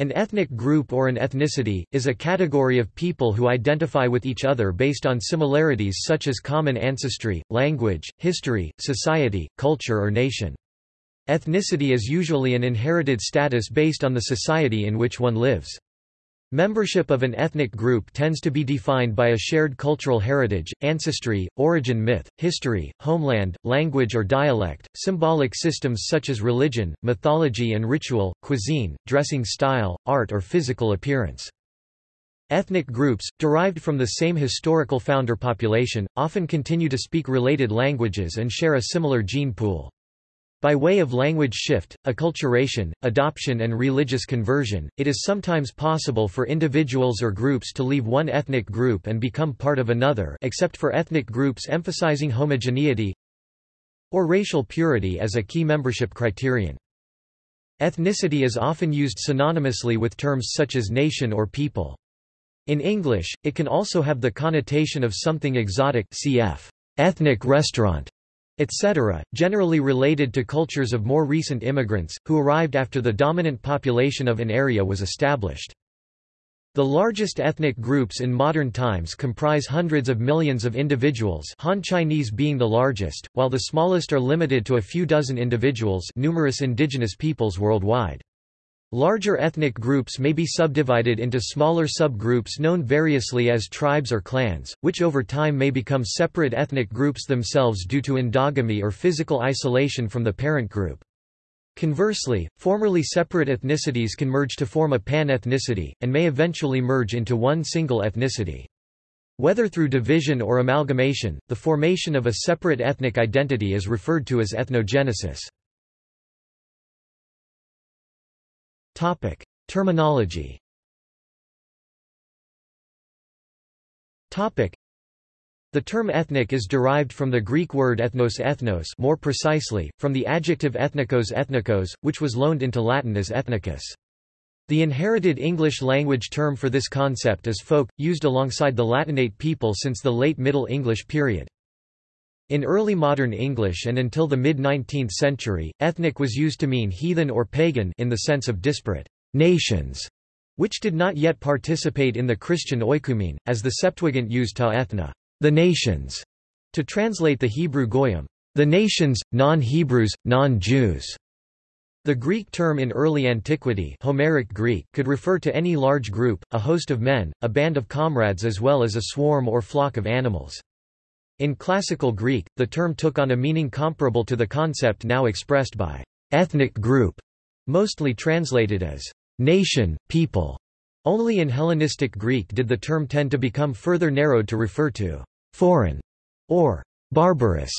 An ethnic group or an ethnicity, is a category of people who identify with each other based on similarities such as common ancestry, language, history, society, culture or nation. Ethnicity is usually an inherited status based on the society in which one lives. Membership of an ethnic group tends to be defined by a shared cultural heritage, ancestry, origin myth, history, homeland, language or dialect, symbolic systems such as religion, mythology and ritual, cuisine, dressing style, art or physical appearance. Ethnic groups, derived from the same historical founder population, often continue to speak related languages and share a similar gene pool. By way of language shift, acculturation, adoption and religious conversion, it is sometimes possible for individuals or groups to leave one ethnic group and become part of another except for ethnic groups emphasizing homogeneity or racial purity as a key membership criterion. Ethnicity is often used synonymously with terms such as nation or people. In English, it can also have the connotation of something exotic cf. ethnic restaurant etc., generally related to cultures of more recent immigrants, who arrived after the dominant population of an area was established. The largest ethnic groups in modern times comprise hundreds of millions of individuals Han Chinese being the largest, while the smallest are limited to a few dozen individuals numerous indigenous peoples worldwide. Larger ethnic groups may be subdivided into smaller subgroups known variously as tribes or clans, which over time may become separate ethnic groups themselves due to endogamy or physical isolation from the parent group. Conversely, formerly separate ethnicities can merge to form a pan-ethnicity, and may eventually merge into one single ethnicity. Whether through division or amalgamation, the formation of a separate ethnic identity is referred to as ethnogenesis. Topic: Terminology. Topic: The term ethnic is derived from the Greek word ethnos ethnos, more precisely, from the adjective ethnikos ethnikos, which was loaned into Latin as ethnicus. The inherited English language term for this concept is folk, used alongside the Latinate people since the late Middle English period. In early modern English and until the mid-19th century, ethnic was used to mean heathen or pagan in the sense of disparate nations, which did not yet participate in the Christian oikoumene, as the Septuagint used ta ethna, the nations, to translate the Hebrew goyim, the nations, non-Hebrews, non-Jews. The Greek term in early antiquity Homeric Greek could refer to any large group, a host of men, a band of comrades as well as a swarm or flock of animals. In Classical Greek, the term took on a meaning comparable to the concept now expressed by ethnic group, mostly translated as nation, people. Only in Hellenistic Greek did the term tend to become further narrowed to refer to foreign or barbarous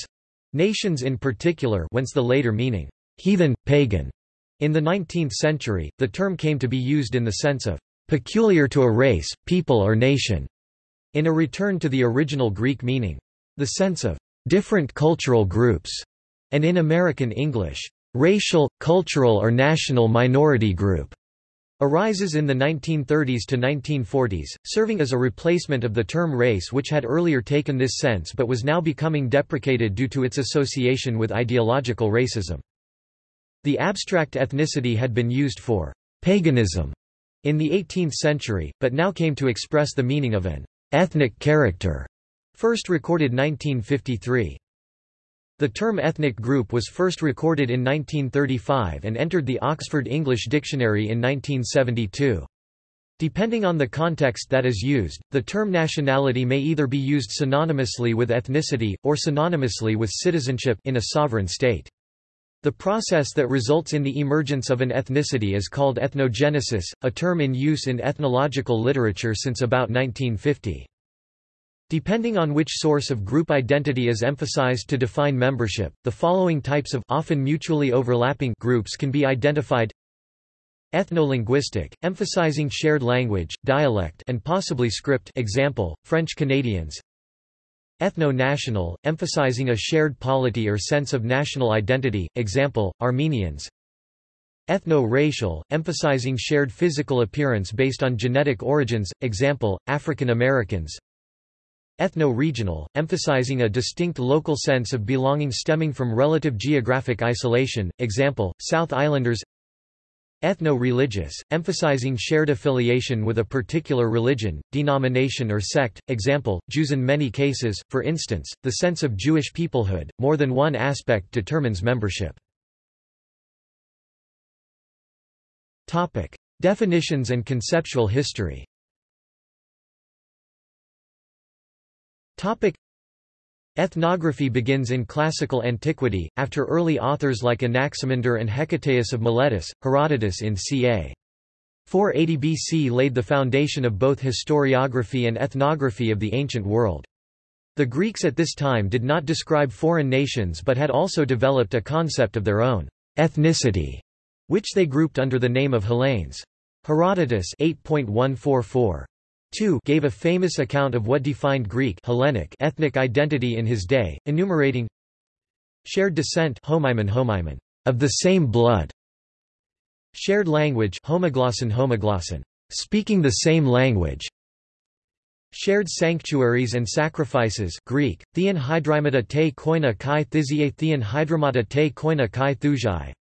nations in particular whence the later meaning heathen, pagan. In the 19th century, the term came to be used in the sense of peculiar to a race, people or nation, in a return to the original Greek meaning. The sense of different cultural groups, and in American English, racial, cultural or national minority group, arises in the 1930s to 1940s, serving as a replacement of the term race which had earlier taken this sense but was now becoming deprecated due to its association with ideological racism. The abstract ethnicity had been used for paganism in the 18th century, but now came to express the meaning of an ethnic character First recorded 1953. The term ethnic group was first recorded in 1935 and entered the Oxford English Dictionary in 1972. Depending on the context that is used, the term nationality may either be used synonymously with ethnicity, or synonymously with citizenship in a sovereign state. The process that results in the emergence of an ethnicity is called ethnogenesis, a term in use in ethnological literature since about 1950. Depending on which source of group identity is emphasized to define membership, the following types of often mutually overlapping groups can be identified. Ethno-linguistic, emphasizing shared language, dialect and possibly script example, French Canadians. Ethno-national, emphasizing a shared polity or sense of national identity, example, Armenians. Ethno-racial, emphasizing shared physical appearance based on genetic origins, example, African Americans Ethno-regional, emphasizing a distinct local sense of belonging stemming from relative geographic isolation, example, South Islanders Ethno-religious, emphasizing shared affiliation with a particular religion, denomination or sect, example, Jews in many cases, for instance, the sense of Jewish peoplehood, more than one aspect determines membership. Definitions and conceptual history Ethnography begins in classical antiquity, after early authors like Anaximander and Hecataeus of Miletus, Herodotus in ca. 480 BC laid the foundation of both historiography and ethnography of the ancient world. The Greeks at this time did not describe foreign nations but had also developed a concept of their own ethnicity, which they grouped under the name of Hellenes. Herodotus 8.144 2 gave a famous account of what defined Greek Hellenic ethnic identity in his day, enumerating shared descent homimon homimon, of the same blood, shared language homoglosson homoglosson, speaking the same language, shared sanctuaries and sacrifices Greek, theon hydrymata te koina kai thizie theon hydromata te koina kai thuzai,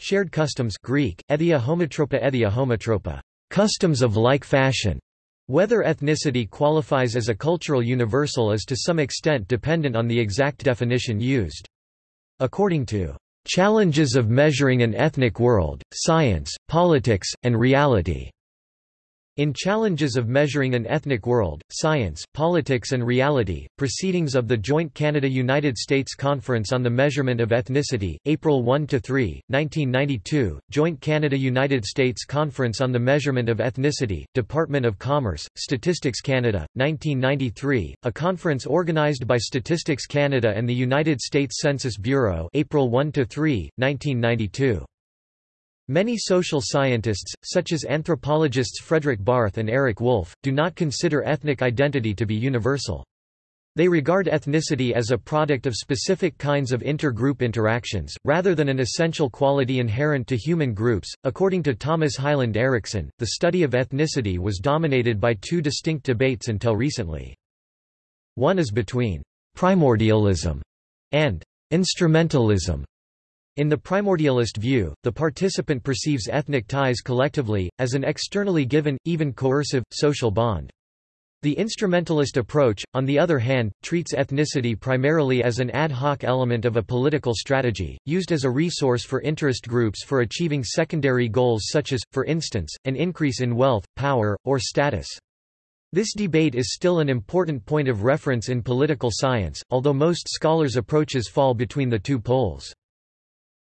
shared customs Greek, ethia homotropa ethia homotropa, customs of like fashion, whether ethnicity qualifies as a cultural universal is to some extent dependent on the exact definition used. According to Challenges of Measuring an Ethnic World, Science, Politics, and Reality, in Challenges of Measuring an Ethnic World, Science, Politics and Reality, Proceedings of the Joint Canada-United States Conference on the Measurement of Ethnicity, April 1–3, 1992, Joint Canada-United States Conference on the Measurement of Ethnicity, Department of Commerce, Statistics Canada, 1993, a conference organized by Statistics Canada and the United States Census Bureau April 1–3, 1992. Many social scientists, such as anthropologists Fredrik Barth and Eric Wolf, do not consider ethnic identity to be universal. They regard ethnicity as a product of specific kinds of inter-group interactions, rather than an essential quality inherent to human groups. According to Thomas Hylland Eriksen, the study of ethnicity was dominated by two distinct debates until recently. One is between primordialism and instrumentalism. In the primordialist view, the participant perceives ethnic ties collectively, as an externally given, even coercive, social bond. The instrumentalist approach, on the other hand, treats ethnicity primarily as an ad hoc element of a political strategy, used as a resource for interest groups for achieving secondary goals such as, for instance, an increase in wealth, power, or status. This debate is still an important point of reference in political science, although most scholars' approaches fall between the two poles.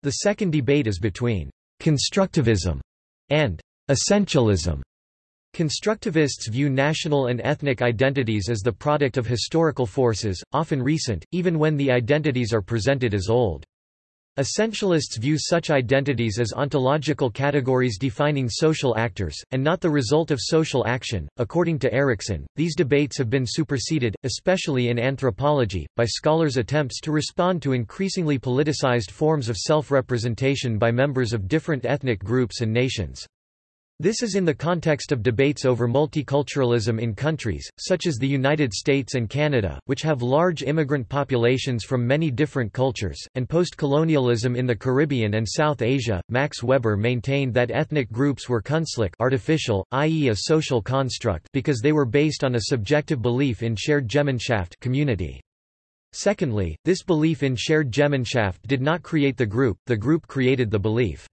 The second debate is between constructivism and essentialism. Constructivists view national and ethnic identities as the product of historical forces, often recent, even when the identities are presented as old. Essentialists view such identities as ontological categories defining social actors, and not the result of social action. According to Eriksen, these debates have been superseded, especially in anthropology, by scholars' attempts to respond to increasingly politicized forms of self representation by members of different ethnic groups and nations. This is in the context of debates over multiculturalism in countries, such as the United States and Canada, which have large immigrant populations from many different cultures, and post-colonialism in the Caribbean and South Asia. Max Weber maintained that ethnic groups were künstlich artificial, i.e. a social construct because they were based on a subjective belief in shared Gemeinschaft community. Secondly, this belief in shared Gemeinschaft did not create the group, the group created the belief.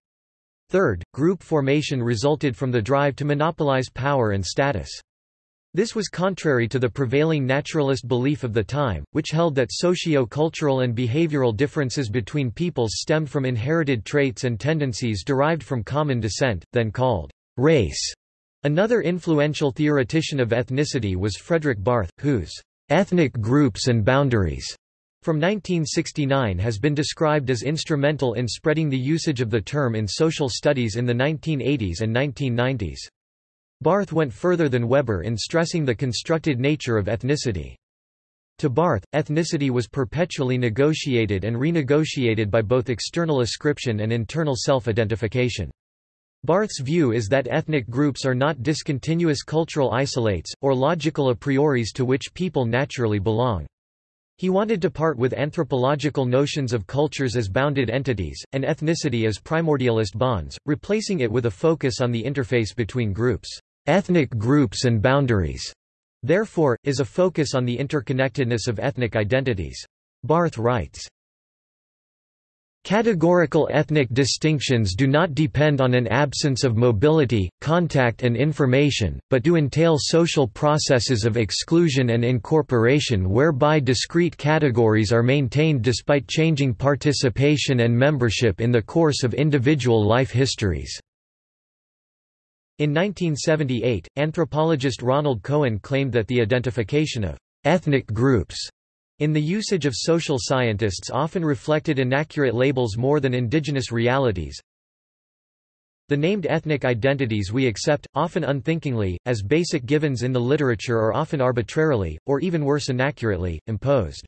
Third, group formation resulted from the drive to monopolize power and status. This was contrary to the prevailing naturalist belief of the time, which held that socio-cultural and behavioral differences between peoples stemmed from inherited traits and tendencies derived from common descent, then called race. Another influential theoretician of ethnicity was Fredrik Barth, whose ethnic groups and boundaries from 1969 has been described as instrumental in spreading the usage of the term in social studies in the 1980s and 1990s. Barth went further than Weber in stressing the constructed nature of ethnicity. To Barth, ethnicity was perpetually negotiated and renegotiated by both external ascription and internal self-identification. Barth's view is that ethnic groups are not discontinuous cultural isolates, or logical a prioris to which people naturally belong. He wanted to part with anthropological notions of cultures as bounded entities, and ethnicity as primordialist bonds, replacing it with a focus on the interface between groups, ethnic groups and boundaries. Therefore, is a focus on the interconnectedness of ethnic identities. Barth writes, Categorical ethnic distinctions do not depend on an absence of mobility, contact and information, but do entail social processes of exclusion and incorporation whereby discrete categories are maintained despite changing participation and membership in the course of individual life histories. In 1978, anthropologist Ronald Cohen claimed that the identification of ethnic groups in the usage of social scientists often reflected inaccurate labels more than indigenous realities. The named ethnic identities we accept, often unthinkingly, as basic givens in the literature are often arbitrarily, or even worse inaccurately, imposed.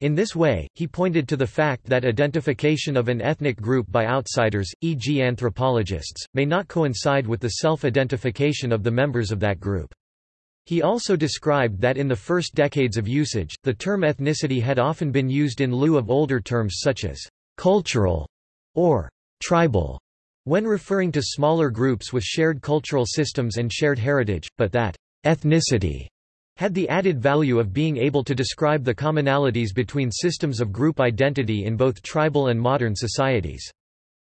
In this way, he pointed to the fact that identification of an ethnic group by outsiders, e.g. anthropologists, may not coincide with the self-identification of the members of that group. He also described that in the first decades of usage, the term ethnicity had often been used in lieu of older terms such as cultural or tribal when referring to smaller groups with shared cultural systems and shared heritage, but that ethnicity had the added value of being able to describe the commonalities between systems of group identity in both tribal and modern societies.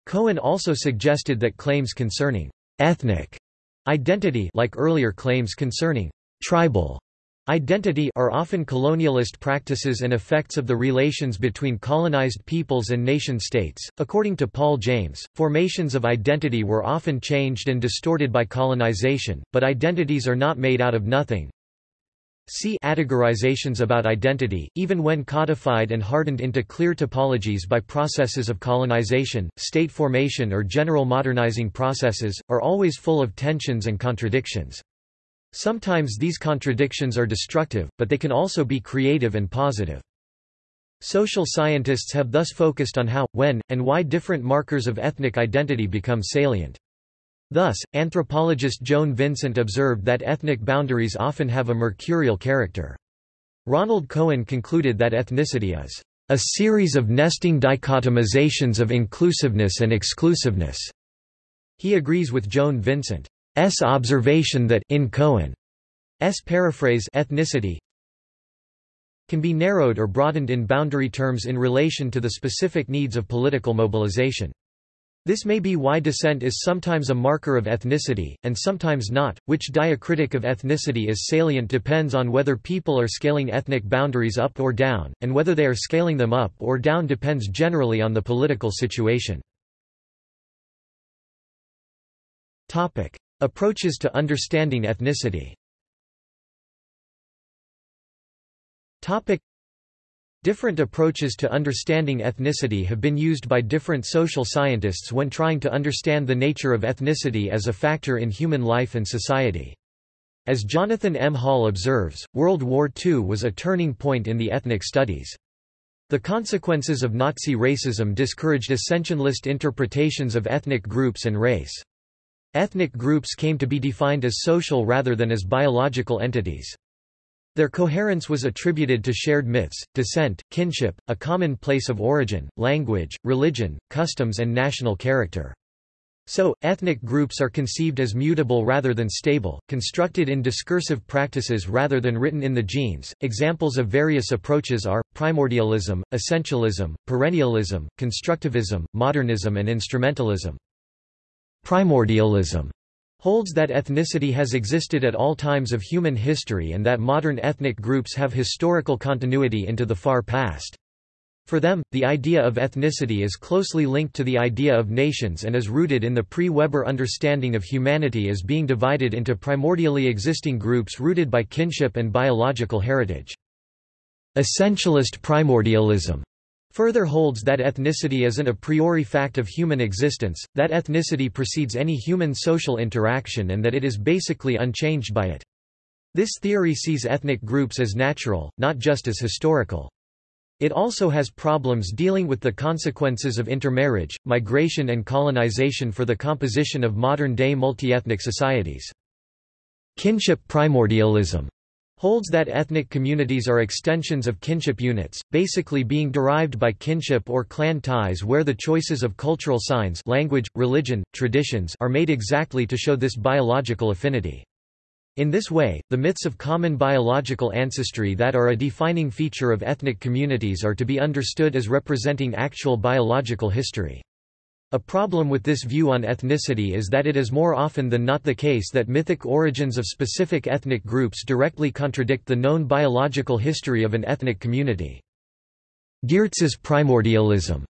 Cohen also suggested that claims concerning ethnic Identity like earlier claims concerning tribal identity are often colonialist practices and effects of the relations between colonized peoples and nation-states. According to Paul James, formations of identity were often changed and distorted by colonization, but identities are not made out of nothing. See categorizations about identity, even when codified and hardened into clear topologies by processes of colonization, state formation or general modernizing processes, are always full of tensions and contradictions. Sometimes these contradictions are destructive, but they can also be creative and positive. Social scientists have thus focused on how, when, and why different markers of ethnic identity become salient. Thus, anthropologist Joan Vincent observed that ethnic boundaries often have a mercurial character. Ronald Cohen concluded that ethnicity is a series of nesting dichotomizations of inclusiveness and exclusiveness. He agrees with Joan Vincent's observation that in Cohen's paraphrase ethnicity can be narrowed or broadened in boundary terms in relation to the specific needs of political mobilization. This may be why descent is sometimes a marker of ethnicity, and sometimes not. Which diacritic of ethnicity is salient depends on whether people are scaling ethnic boundaries up or down, and whether they are scaling them up or down depends generally on the political situation. Topic: Approaches to understanding ethnicity. Topic: Different approaches to understanding ethnicity have been used by different social scientists when trying to understand the nature of ethnicity as a factor in human life and society. As Jonathan M. Hall observes, World War II was a turning point in the ethnic studies. The consequences of Nazi racism discouraged essentialist interpretations of ethnic groups and race. Ethnic groups came to be defined as social rather than as biological entities. Their coherence was attributed to shared myths, descent, kinship, a common place of origin, language, religion, customs and national character. So, ethnic groups are conceived as mutable rather than stable, constructed in discursive practices rather than written in the genes. Examples of various approaches are primordialism, essentialism, perennialism, constructivism, modernism, and instrumentalism. Primordialism holds that ethnicity has existed at all times of human history and that modern ethnic groups have historical continuity into the far past. For them, the idea of ethnicity is closely linked to the idea of nations and is rooted in the pre-Weber understanding of humanity as being divided into primordially existing groups rooted by kinship and biological heritage. Essentialist primordialism further holds that ethnicity is an a priori fact of human existence, that ethnicity precedes any human social interaction and that it is basically unchanged by it. This theory sees ethnic groups as natural, not just as historical. It also has problems dealing with the consequences of intermarriage, migration and colonization for the composition of modern-day multi-ethnic societies. Kinship primordialism holds that ethnic communities are extensions of kinship units, basically being derived by kinship or clan ties where the choices of cultural signs language, religion, traditions are made exactly to show this biological affinity. In this way, the myths of common biological ancestry that are a defining feature of ethnic communities are to be understood as representing actual biological history. A problem with this view on ethnicity is that it is more often than not the case that mythic origins of specific ethnic groups directly contradict the known biological history of an ethnic community. Geertz's primordialism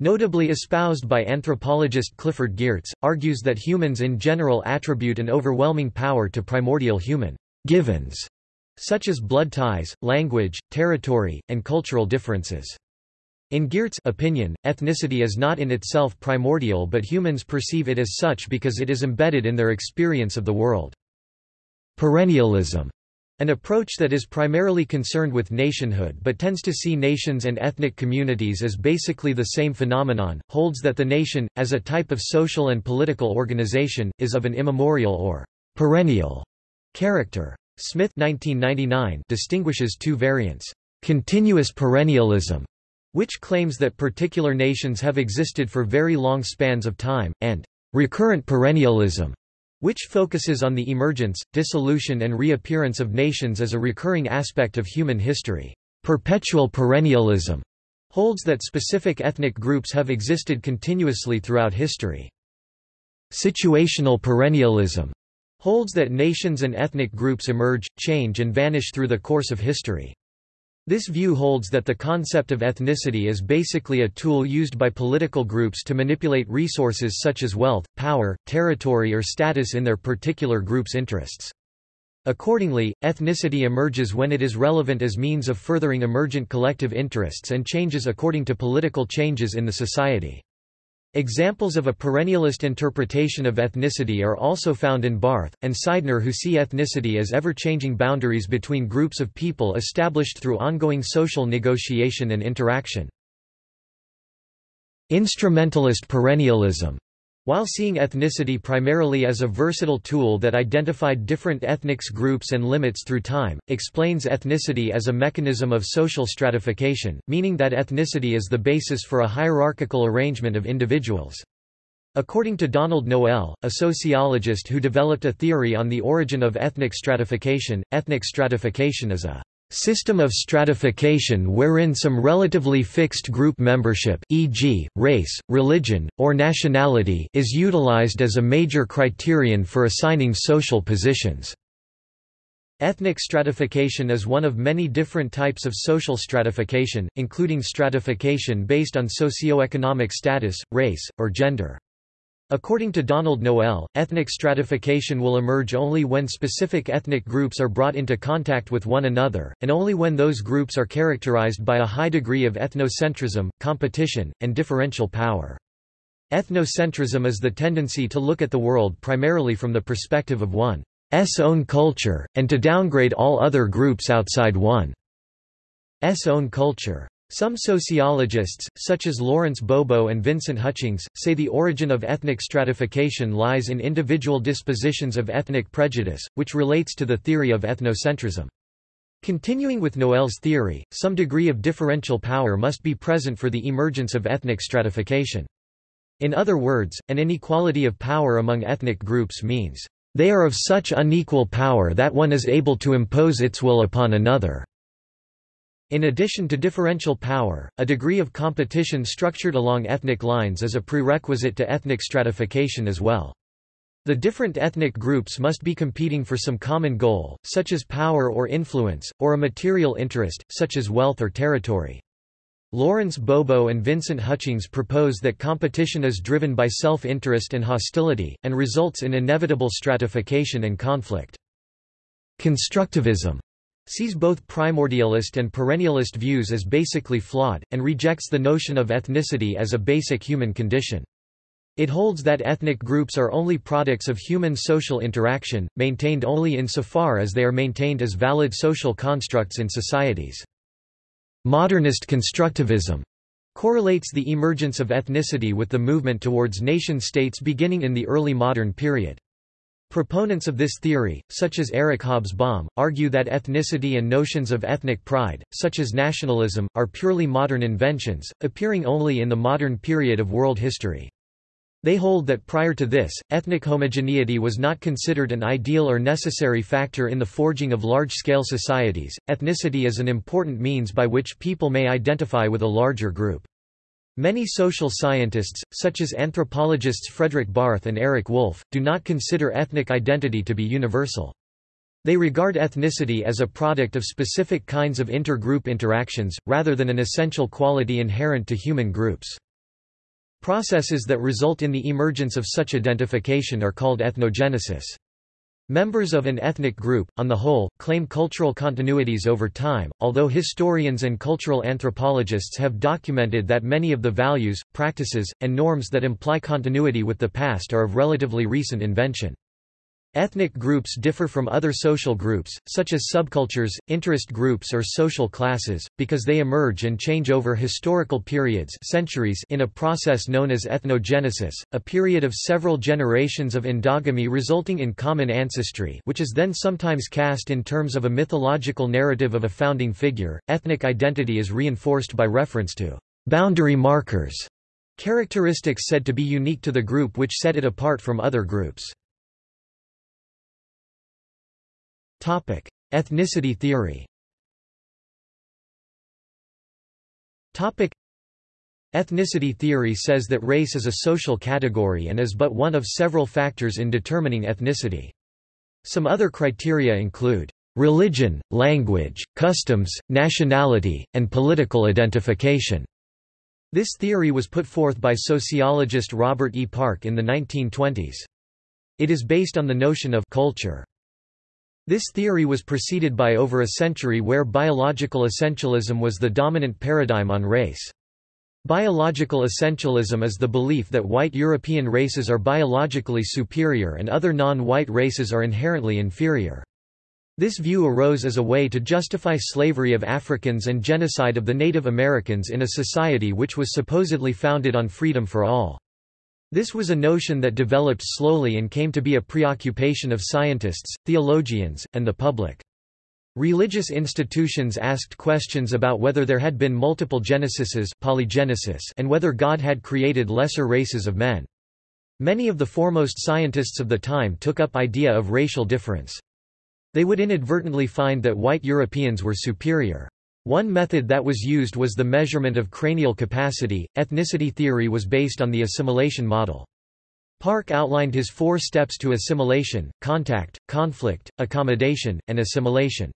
Notably espoused by anthropologist Clifford Geertz, argues that humans in general attribute an overwhelming power to primordial human givens, such as blood ties, language, territory, and cultural differences. In Geertz's opinion, ethnicity is not in itself primordial but humans perceive it as such because it is embedded in their experience of the world. Perennialism an approach that is primarily concerned with nationhood but tends to see nations and ethnic communities as basically the same phenomenon, holds that the nation, as a type of social and political organization, is of an immemorial or perennial character. Smith 1999 distinguishes two variants, continuous perennialism, which claims that particular nations have existed for very long spans of time, and recurrent perennialism, which focuses on the emergence, dissolution and reappearance of nations as a recurring aspect of human history. Perpetual perennialism holds that specific ethnic groups have existed continuously throughout history. Situational perennialism holds that nations and ethnic groups emerge, change and vanish through the course of history. This view holds that the concept of ethnicity is basically a tool used by political groups to manipulate resources such as wealth, power, territory or status in their particular group's interests. Accordingly, ethnicity emerges when it is relevant as means of furthering emergent collective interests and changes according to political changes in the society. Examples of a perennialist interpretation of ethnicity are also found in Barth, and Seidner who see ethnicity as ever-changing boundaries between groups of people established through ongoing social negotiation and interaction. Instrumentalist perennialism while seeing ethnicity primarily as a versatile tool that identified different ethnics groups and limits through time, explains ethnicity as a mechanism of social stratification, meaning that ethnicity is the basis for a hierarchical arrangement of individuals. According to Donald Noel, a sociologist who developed a theory on the origin of ethnic stratification, ethnic stratification is a System of stratification wherein some relatively fixed group membership e.g., race, religion, or nationality is utilized as a major criterion for assigning social positions. Ethnic stratification is one of many different types of social stratification, including stratification based on socioeconomic status, race, or gender. According to Donald Noel, ethnic stratification will emerge only when specific ethnic groups are brought into contact with one another, and only when those groups are characterized by a high degree of ethnocentrism, competition, and differential power. Ethnocentrism is the tendency to look at the world primarily from the perspective of one's own culture, and to downgrade all other groups outside one's own culture. Some sociologists, such as Lawrence Bobo and Vincent Hutchings, say the origin of ethnic stratification lies in individual dispositions of ethnic prejudice, which relates to the theory of ethnocentrism. Continuing with Noel's theory, some degree of differential power must be present for the emergence of ethnic stratification. In other words, an inequality of power among ethnic groups means, they are of such unequal power that one is able to impose its will upon another. In addition to differential power, a degree of competition structured along ethnic lines is a prerequisite to ethnic stratification as well. The different ethnic groups must be competing for some common goal, such as power or influence, or a material interest, such as wealth or territory. Lawrence Bobo and Vincent Hutchings propose that competition is driven by self-interest and hostility, and results in inevitable stratification and conflict. Constructivism sees both primordialist and perennialist views as basically flawed, and rejects the notion of ethnicity as a basic human condition. It holds that ethnic groups are only products of human social interaction, maintained only insofar as they are maintained as valid social constructs in societies. Modernist constructivism correlates the emergence of ethnicity with the movement towards nation-states beginning in the early modern period. Proponents of this theory, such as Eric Hobsbawm, argue that ethnicity and notions of ethnic pride, such as nationalism, are purely modern inventions, appearing only in the modern period of world history. They hold that prior to this, ethnic homogeneity was not considered an ideal or necessary factor in the forging of large-scale societies. Ethnicity is an important means by which people may identify with a larger group. Many social scientists, such as anthropologists Fredrik Barth and Eric Wolf, do not consider ethnic identity to be universal. They regard ethnicity as a product of specific kinds of inter-group interactions, rather than an essential quality inherent to human groups. Processes that result in the emergence of such identification are called ethnogenesis. Members of an ethnic group, on the whole, claim cultural continuities over time, although historians and cultural anthropologists have documented that many of the values, practices, and norms that imply continuity with the past are of relatively recent invention. Ethnic groups differ from other social groups, such as subcultures, interest groups or social classes, because they emerge and change over historical periods centuries in a process known as ethnogenesis, a period of several generations of endogamy resulting in common ancestry which is then sometimes cast in terms of a mythological narrative of a founding figure. Ethnic identity is reinforced by reference to boundary markers, characteristics said to be unique to the group which set it apart from other groups. Topic: Ethnicity theory. Topic: Ethnicity theory says that race is a social category and is but one of several factors in determining ethnicity. Some other criteria include religion, language, customs, nationality, and political identification. This theory was put forth by sociologist Robert E. Park in the 1920s. It is based on the notion of culture. This theory was preceded by over a century where biological essentialism was the dominant paradigm on race. Biological essentialism is the belief that white European races are biologically superior and other non-white races are inherently inferior. This view arose as a way to justify slavery of Africans and genocide of the Native Americans in a society which was supposedly founded on freedom for all. This was a notion that developed slowly and came to be a preoccupation of scientists, theologians, and the public. Religious institutions asked questions about whether there had been multiple genesises polygenesis and whether God had created lesser races of men. Many of the foremost scientists of the time took up idea of racial difference. They would inadvertently find that white Europeans were superior. One method that was used was the measurement of cranial capacity. Ethnicity theory was based on the assimilation model. Park outlined his four steps to assimilation contact, conflict, accommodation, and assimilation.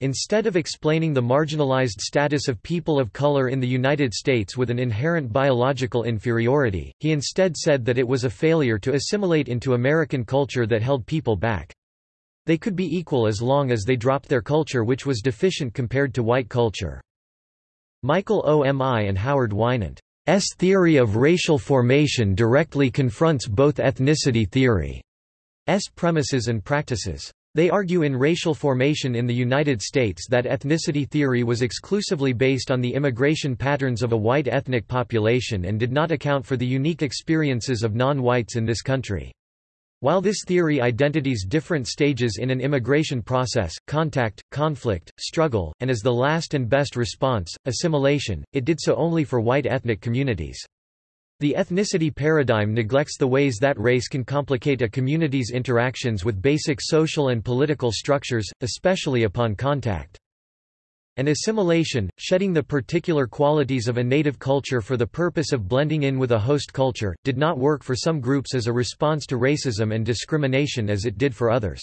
Instead of explaining the marginalized status of people of color in the United States with an inherent biological inferiority, he instead said that it was a failure to assimilate into American culture that held people back. They could be equal as long as they dropped their culture which was deficient compared to white culture. Michael Omi and Howard Winant's theory of racial formation directly confronts both ethnicity theory's premises and practices. They argue in racial formation in the United States that ethnicity theory was exclusively based on the immigration patterns of a white ethnic population and did not account for the unique experiences of non-whites in this country. While this theory identities different stages in an immigration process, contact, conflict, struggle, and as the last and best response, assimilation, it did so only for white ethnic communities. The ethnicity paradigm neglects the ways that race can complicate a community's interactions with basic social and political structures, especially upon contact. An assimilation, shedding the particular qualities of a native culture for the purpose of blending in with a host culture, did not work for some groups as a response to racism and discrimination as it did for others.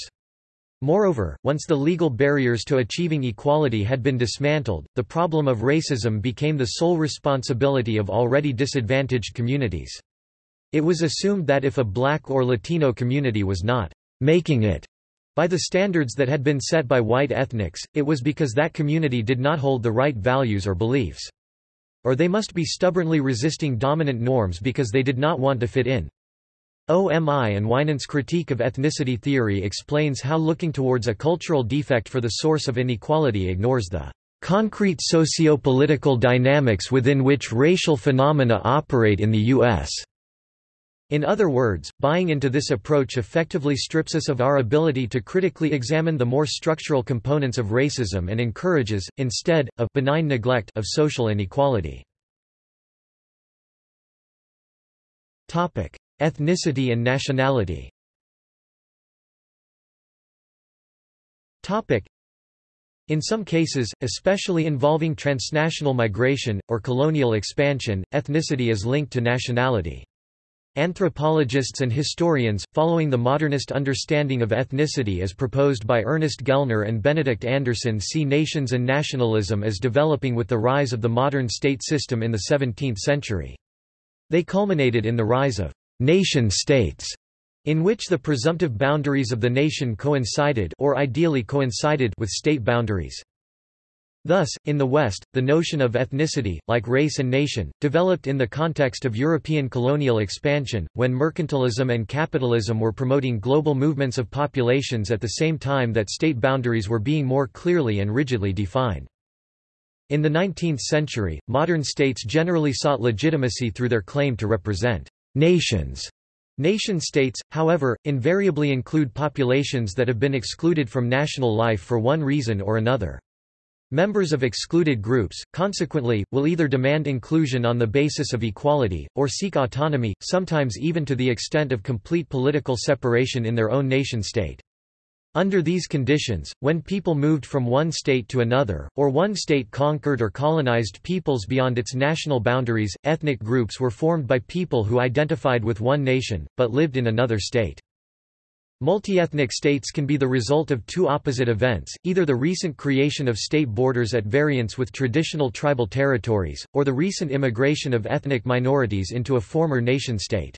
Moreover, once the legal barriers to achieving equality had been dismantled, the problem of racism became the sole responsibility of already disadvantaged communities. It was assumed that if a black or Latino community was not making it by the standards that had been set by white ethnics, it was because that community did not hold the right values or beliefs. Or they must be stubbornly resisting dominant norms because they did not want to fit in. Omi and Winant's critique of ethnicity theory explains how looking towards a cultural defect for the source of inequality ignores the concrete socio-political dynamics within which racial phenomena operate in the U.S. In other words, buying into this approach effectively strips us of our ability to critically examine the more structural components of racism and encourages, instead, a benign neglect of social inequality. Ethnicity and nationality in some cases, especially involving transnational migration, or colonial expansion, ethnicity is linked to nationality. Anthropologists and historians, following the modernist understanding of ethnicity as proposed by Ernest Gellner and Benedict Anderson see nations and nationalism as developing with the rise of the modern state system in the 17th century. They culminated in the rise of nation-states, in which the presumptive boundaries of the nation coincided or ideally coincided with state boundaries. Thus, in the West, the notion of ethnicity, like race and nation, developed in the context of European colonial expansion, when mercantilism and capitalism were promoting global movements of populations at the same time that state boundaries were being more clearly and rigidly defined. In the 19th century, modern states generally sought legitimacy through their claim to represent nations. Nation-states, however, invariably include populations that have been excluded from national life for one reason or another. Members of excluded groups, consequently, will either demand inclusion on the basis of equality, or seek autonomy, sometimes even to the extent of complete political separation in their own nation-state. Under these conditions, when people moved from one state to another, or one state conquered or colonized peoples beyond its national boundaries, ethnic groups were formed by people who identified with one nation, but lived in another state. Multi-ethnic states can be the result of two opposite events, either the recent creation of state borders at variance with traditional tribal territories, or the recent immigration of ethnic minorities into a former nation-state.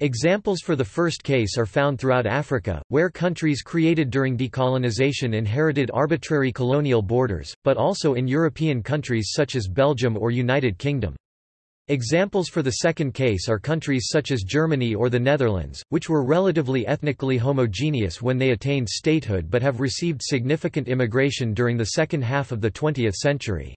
Examples for the first case are found throughout Africa, where countries created during decolonization inherited arbitrary colonial borders, but also in European countries such as Belgium or United Kingdom. Examples for the second case are countries such as Germany or the Netherlands, which were relatively ethnically homogeneous when they attained statehood but have received significant immigration during the second half of the 20th century.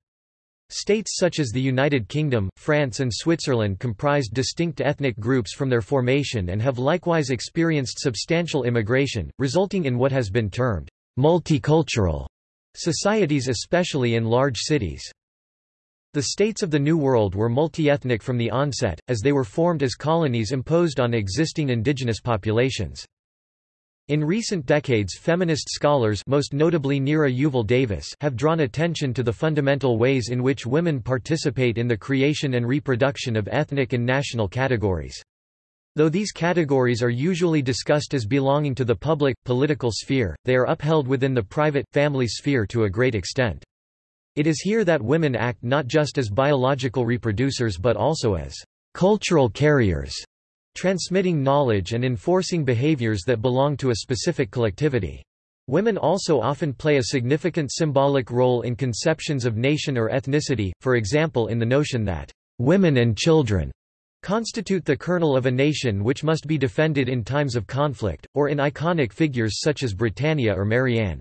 States such as the United Kingdom, France and Switzerland comprised distinct ethnic groups from their formation and have likewise experienced substantial immigration, resulting in what has been termed multicultural societies especially in large cities. The states of the New World were multi-ethnic from the onset, as they were formed as colonies imposed on existing indigenous populations. In recent decades feminist scholars most notably Nira Yuval Davis have drawn attention to the fundamental ways in which women participate in the creation and reproduction of ethnic and national categories. Though these categories are usually discussed as belonging to the public, political sphere, they are upheld within the private, family sphere to a great extent. It is here that women act not just as biological reproducers but also as cultural carriers, transmitting knowledge and enforcing behaviors that belong to a specific collectivity. Women also often play a significant symbolic role in conceptions of nation or ethnicity, for example in the notion that women and children constitute the kernel of a nation which must be defended in times of conflict, or in iconic figures such as Britannia or Marianne.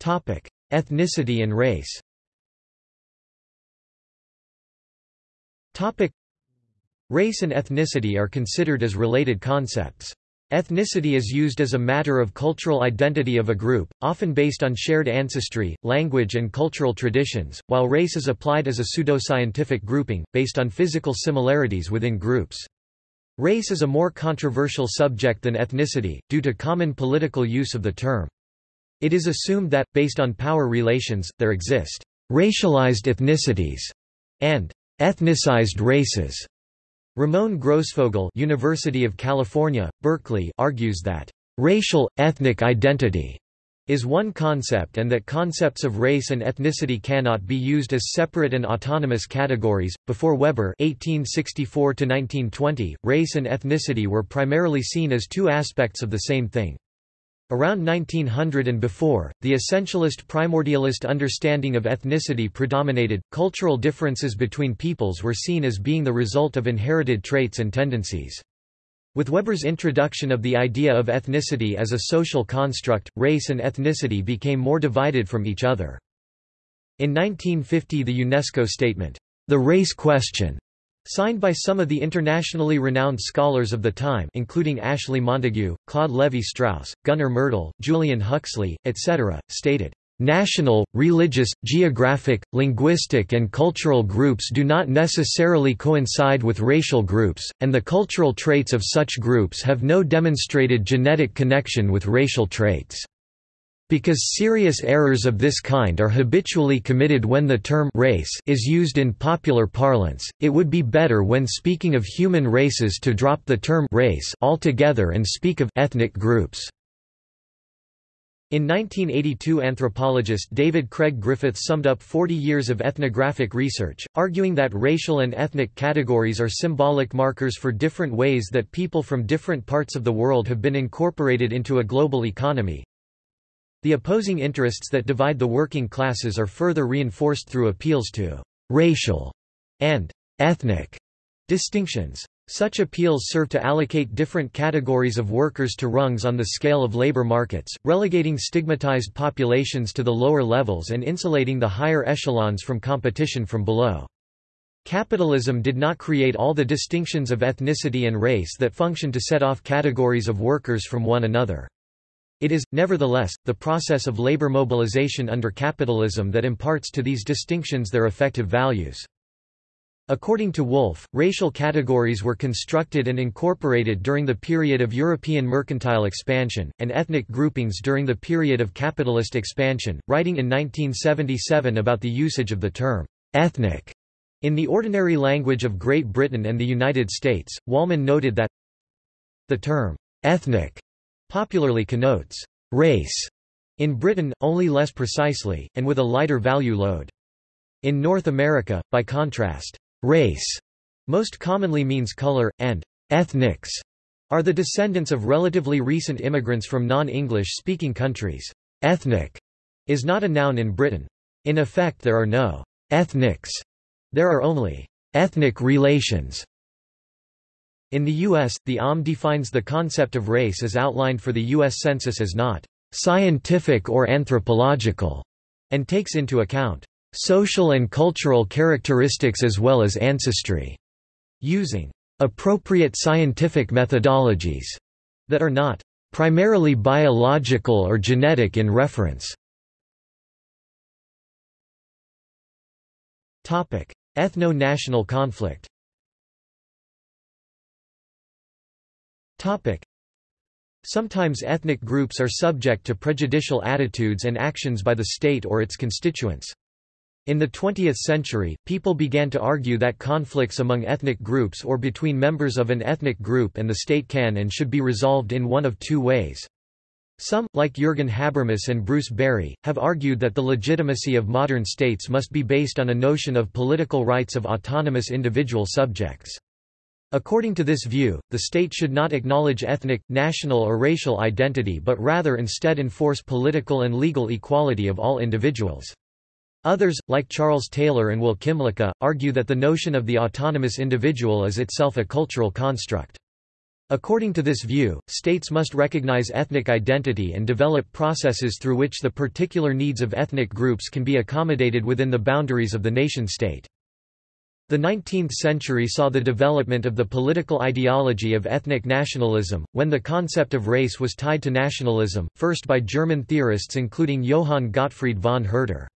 Topic: Ethnicity and race. Topic: Race and ethnicity are considered as related concepts. Ethnicity is used as a matter of cultural identity of a group, often based on shared ancestry, language and cultural traditions, while race is applied as a pseudoscientific grouping, based on physical similarities within groups. Race is a more controversial subject than ethnicity, due to common political use of the term. It is assumed that, based on power relations, there exist racialized ethnicities and ethnicized races. Ramon Grosfoguel University of California, Berkeley argues that racial, ethnic identity is one concept and that concepts of race and ethnicity cannot be used as separate and autonomous categories. Before Weber (1864–1920), race and ethnicity were primarily seen as two aspects of the same thing. Around 1900 and before, the essentialist primordialist understanding of ethnicity predominated. Cultural differences between peoples were seen as being the result of inherited traits and tendencies. With Weber's introduction of the idea of ethnicity as a social construct, race and ethnicity became more divided from each other. In 1950 the UNESCO statement, The Race Question, Signed by some of the internationally renowned scholars of the time including Ashley Montagu, Claude Lévi-Strauss, Gunnar Myrdal, Julian Huxley, etc., stated, "...national, religious, geographic, linguistic and cultural groups do not necessarily coincide with racial groups, and the cultural traits of such groups have no demonstrated genetic connection with racial traits." Because serious errors of this kind are habitually committed when the term race is used in popular parlance, it would be better when speaking of human races to drop the term race altogether and speak of ethnic groups. In 1982 anthropologist David Craig Griffith summed up 40 years of ethnographic research, arguing that racial and ethnic categories are symbolic markers for different ways that people from different parts of the world have been incorporated into a global economy, the opposing interests that divide the working classes are further reinforced through appeals to racial and ethnic distinctions. Such appeals serve to allocate different categories of workers to rungs on the scale of labor markets, relegating stigmatized populations to the lower levels and insulating the higher echelons from competition from below. Capitalism did not create all the distinctions of ethnicity and race that function to set off categories of workers from one another. It is, nevertheless, the process of labor mobilization under capitalism that imparts to these distinctions their effective values. According to Wolf, racial categories were constructed and incorporated during the period of European mercantile expansion, and ethnic groupings during the period of capitalist expansion, writing in 1977 about the usage of the term ethnic in the ordinary language of Great Britain and the United States. Wallman noted that the term ethnic popularly connotes race in Britain, only less precisely, and with a lighter value load. In North America, by contrast, race most commonly means color, and ethnics are the descendants of relatively recent immigrants from non-English speaking countries. Ethnic is not a noun in Britain. In effect there are no ethnics. There are only ethnic relations in the U.S., the OMB defines the concept of race as outlined for the U.S. Census as not scientific or anthropological, and takes into account social and cultural characteristics as well as ancestry, using appropriate scientific methodologies that are not primarily biological or genetic in reference. Ethno-national conflict Sometimes ethnic groups are subject to prejudicial attitudes and actions by the state or its constituents. In the 20th century, people began to argue that conflicts among ethnic groups or between members of an ethnic group and the state can and should be resolved in one of two ways. Some, like Jürgen Habermas and Bruce Barry, have argued that the legitimacy of modern states must be based on a notion of political rights of autonomous individual subjects. According to this view, the state should not acknowledge ethnic, national or racial identity but rather instead enforce political and legal equality of all individuals. Others, like Charles Taylor and Will Kymlicka, argue that the notion of the autonomous individual is itself a cultural construct. According to this view, states must recognize ethnic identity and develop processes through which the particular needs of ethnic groups can be accommodated within the boundaries of the nation-state. The 19th century saw the development of the political ideology of ethnic nationalism, when the concept of race was tied to nationalism, first by German theorists including Johann Gottfried von Herder.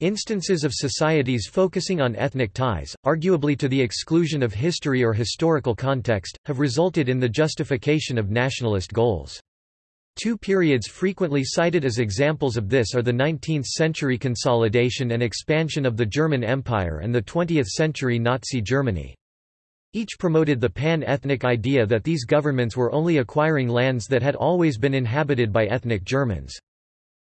Instances of societies focusing on ethnic ties, arguably to the exclusion of history or historical context, have resulted in the justification of nationalist goals. Two periods frequently cited as examples of this are the 19th-century consolidation and expansion of the German Empire and the 20th-century Nazi Germany. Each promoted the pan-ethnic idea that these governments were only acquiring lands that had always been inhabited by ethnic Germans.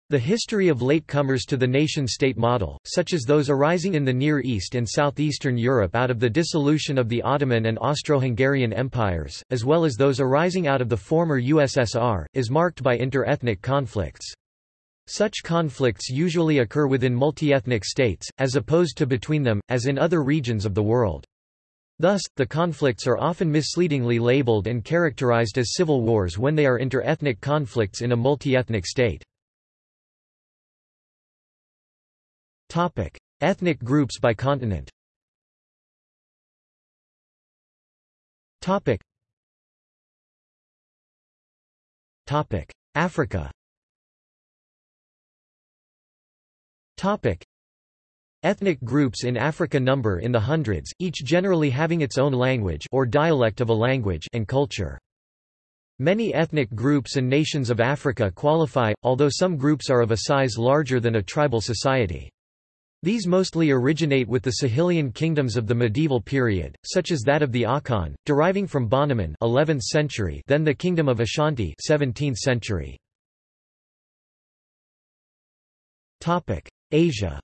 The history of latecomers to the nation-state model, such as those arising in the Near East and southeastern Europe out of the dissolution of the Ottoman and Austro-Hungarian empires, as well as those arising out of the former USSR, is marked by inter-ethnic conflicts. Such conflicts usually occur within multi-ethnic states, as opposed to between them, as in other regions of the world. Thus, the conflicts are often misleadingly labeled and characterized as civil wars when they are inter-ethnic conflicts in a multi-ethnic state. Topic: Ethnic groups by continent. Topic. Topic. Africa Topic. Ethnic groups in Africa number in the hundreds, each generally having its own language or dialect of a language and culture. Many ethnic groups and nations of Africa qualify, although some groups are of a size larger than a tribal society. These mostly originate with the Sahelian kingdoms of the medieval period, such as that of the Akan, deriving from Bonoman 11th century, then the kingdom of Ashanti 17th century. Topic: Asia.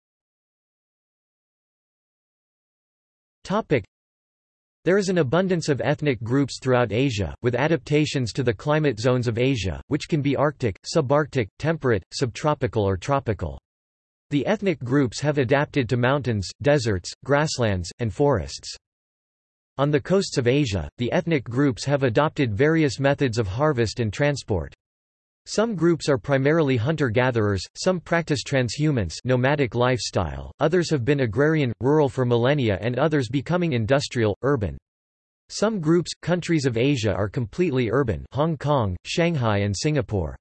Topic: there is an abundance of ethnic groups throughout Asia, with adaptations to the climate zones of Asia, which can be Arctic, subarctic, temperate, subtropical or tropical. The ethnic groups have adapted to mountains, deserts, grasslands, and forests. On the coasts of Asia, the ethnic groups have adopted various methods of harvest and transport. Some groups are primarily hunter-gatherers, some practice transhumance nomadic lifestyle, others have been agrarian, rural for millennia and others becoming industrial, urban. Some groups, countries of Asia are completely urban Hong Kong, Shanghai and Singapore.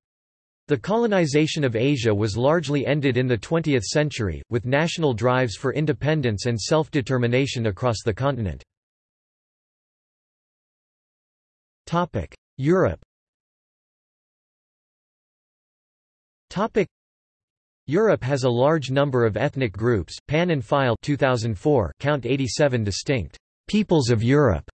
The colonization of Asia was largely ended in the 20th century, with national drives for independence and self-determination across the continent. Europe Europe has a large number of ethnic groups. Pan and Pfeil 2004 count 87 distinct peoples of Europe,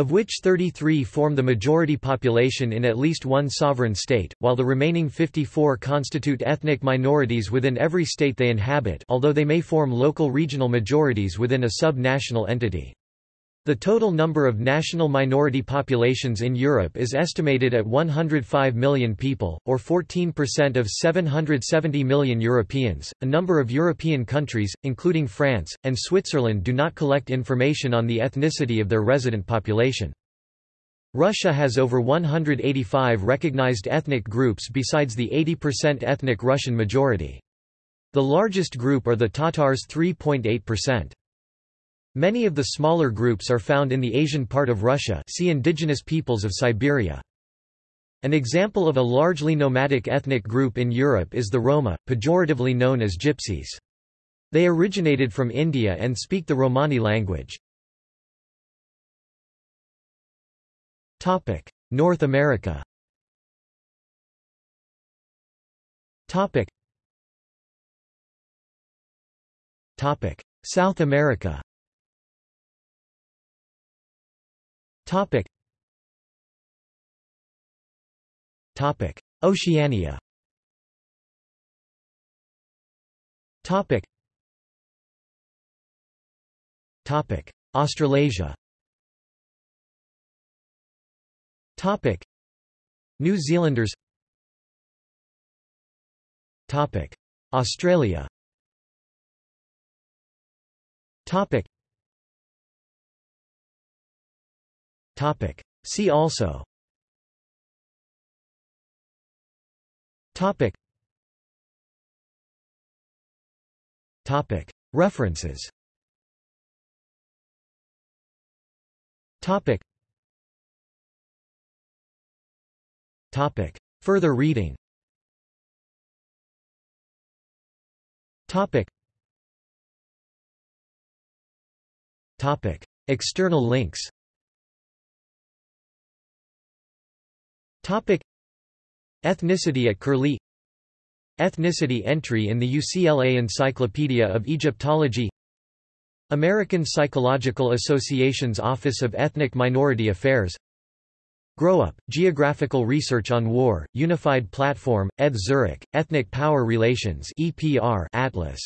of which 33 form the majority population in at least one sovereign state, while the remaining 54 constitute ethnic minorities within every state they inhabit, although they may form local regional majorities within a sub-national entity. The total number of national minority populations in Europe is estimated at 105 million people, or 14% of 770 million Europeans. A number of European countries, including France and Switzerland, do not collect information on the ethnicity of their resident population. Russia has over 185 recognized ethnic groups besides the 80% ethnic Russian majority. The largest group are the Tatars 3.8%. Many of the smaller groups are found in the Asian part of Russia see indigenous peoples of Siberia. An example of a largely nomadic ethnic group in Europe is the Roma, pejoratively known as Gypsies. They originated from India and speak the Romani language. North America South America Topic. Topic. Oceania Topic. Topic. Australasia Topic. New Zealanders Topic. Australia Topic. Topic. See also Topic. Topic. References Topic. Topic. Further reading Topic. Topic. External links Topic. Ethnicity at Curlie. Ethnicity entry in the UCLA Encyclopedia of Egyptology. American Psychological Association's Office of Ethnic Minority Affairs. Grow Up, Geographical Research on War, Unified Platform, ETH Zurich, Ethnic Power Relations EPR Atlas